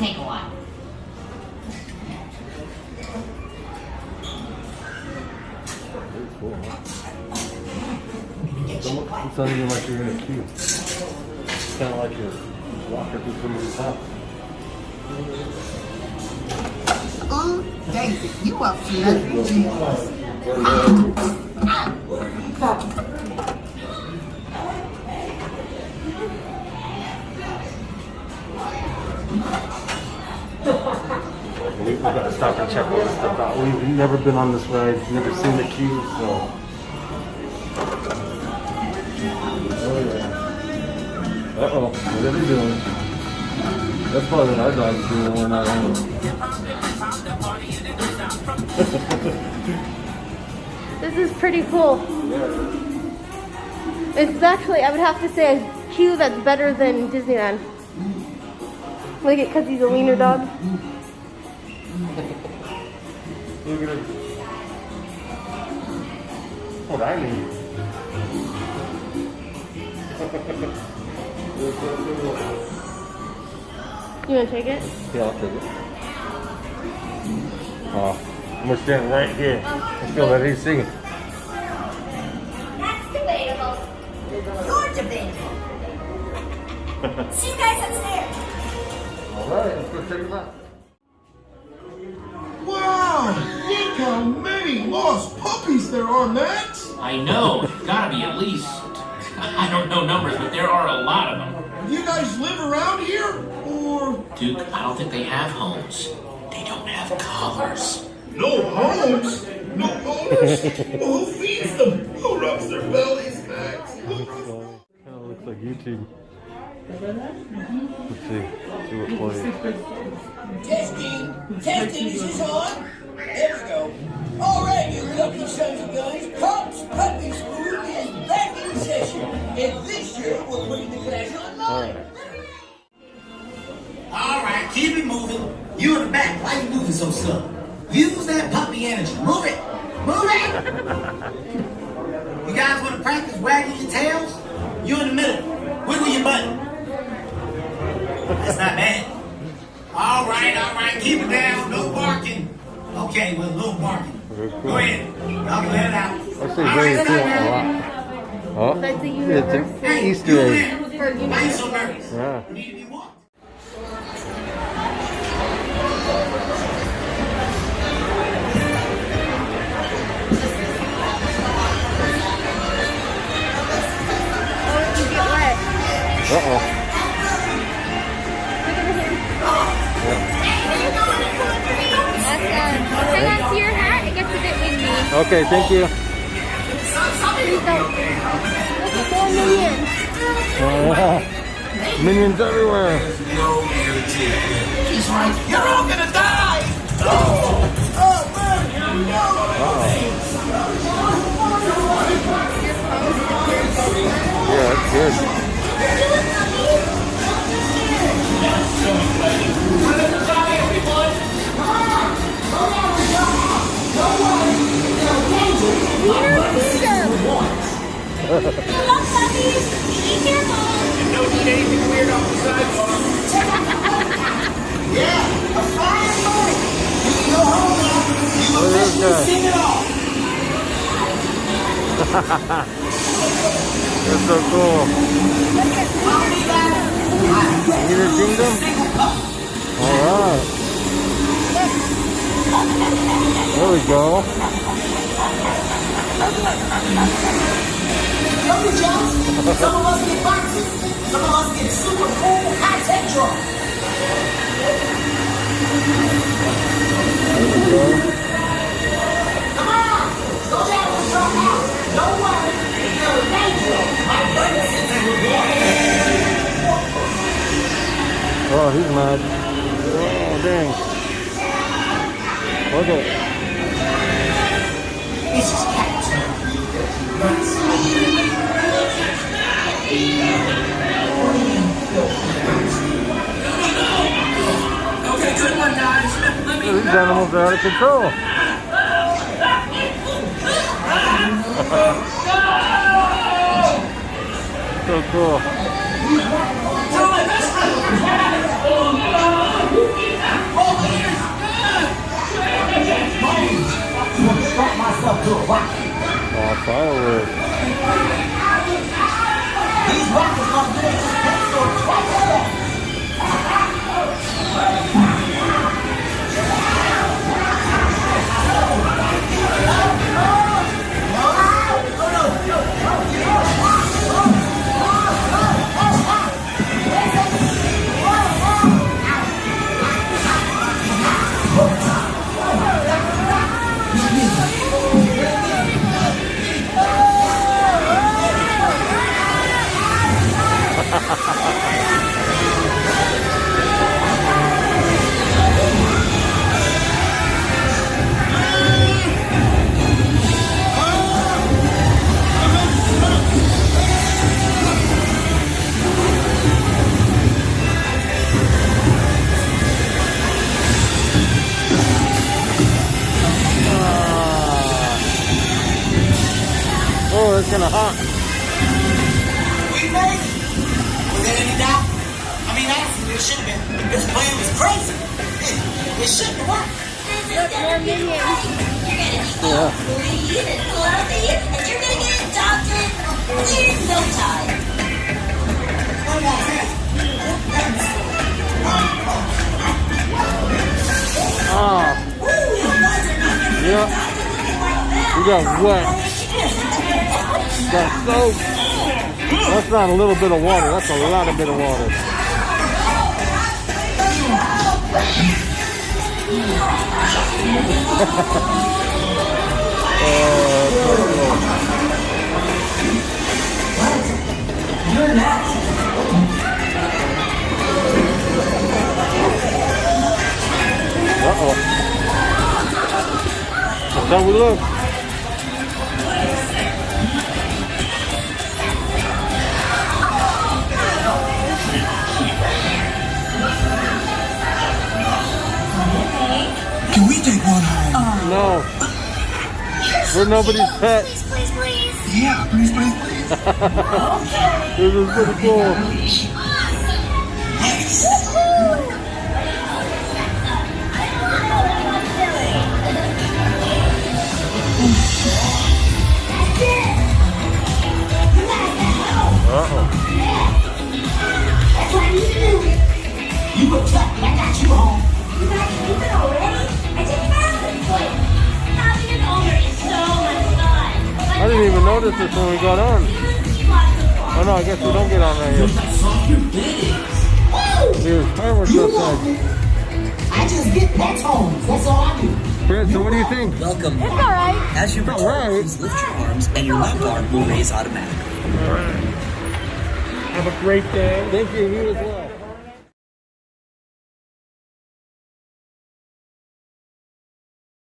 take a while. Cool. It's almost- It's not even like you're in a queue. It's kind of like you're walking through somebody's house. Oh, David, you up to nothing. We, we gotta stop and check all this stuff out. We've never been on this ride, never seen the queue, so. Oh yeah. Uh oh, what are they doing? That's probably what our dog's doing when we're not home. This is pretty cool. It's actually, I would have to say, a queue that's better than Disneyland. Like it because he's a wiener dog. Look at it. What I mean. You want to take it? Yeah, I'll take it. Oh, I'm gonna stand right here. I feel that he's singing. That's debatable. You're debatable. See you guys upstairs. All right, let's go check him out. Puppies there are, Max! I know. Gotta be at least. I don't know numbers, but there are a lot of them. Do you guys live around here? Or Duke, I don't think they have homes. They don't have collars. no homes? No owners? well, who feeds them? Who rubs their bellies, Max? Kind of looks like YouTube. Let's see. See what plays. Testing, testing, is this on? There we go. Of guns, Pops Puppy School is back in session. And this year, we're putting the class online. All right, keep it moving. You in the back, why you moving so slow? Use that puppy energy. Move it. Move it. You guys want to practice wagging your tails? You in the middle. Wiggle your butt. That's not bad. All right, all right, keep it down. No barking. Okay, well, no barking. Very cool. Go ahead. Can let it out. Very good a lot. Oh, That's it's universal. an Easter egg. Yeah. You need to be walked. Oh, Okay, thank you. Minions. Oh. Minions everywhere. He's right. You're all gonna die. Oh, oh, man. Yeah, Hello, puppies. Be careful. Don't need anything weird yeah, a. You go home now. You all. That's so cool. United Kingdom? Alright. There we go. Some of us get boxes. Some of us get super cool. There we go. Come on. Go down the truck out. Don't worry. It's dangerous. My brother sits in the Oh, he's mad. Oh, dang. Look at are out of control. so cool. Oh, fireworks. Kind of hot. We made it. Was there any doubt? I mean, honestly, it should have been. This plan was crazy. It, it shouldn't have worked. This is gonna be great. You're gonna be all clean and fluffy, and you're gonna get adopted time. More yeah. Oh. You got wet. Got soap. That's not a little bit of water. That's a lot of bit of water. Uh-oh. That's how we look. We're nobody's pet. Please, please, please. Yeah, please, please, please. This is pretty cool. I didn't even notice this when we got on. Oh no, I guess we don't get on right here. There's fireworks You outside. know, I just get pets homes. That's all I do. Fred, so what do you think? Welcome. It's alright. As you return, Alright. please lift your arms and your left arm will raise automatically. All right. Have a great day. Thank you. You as well.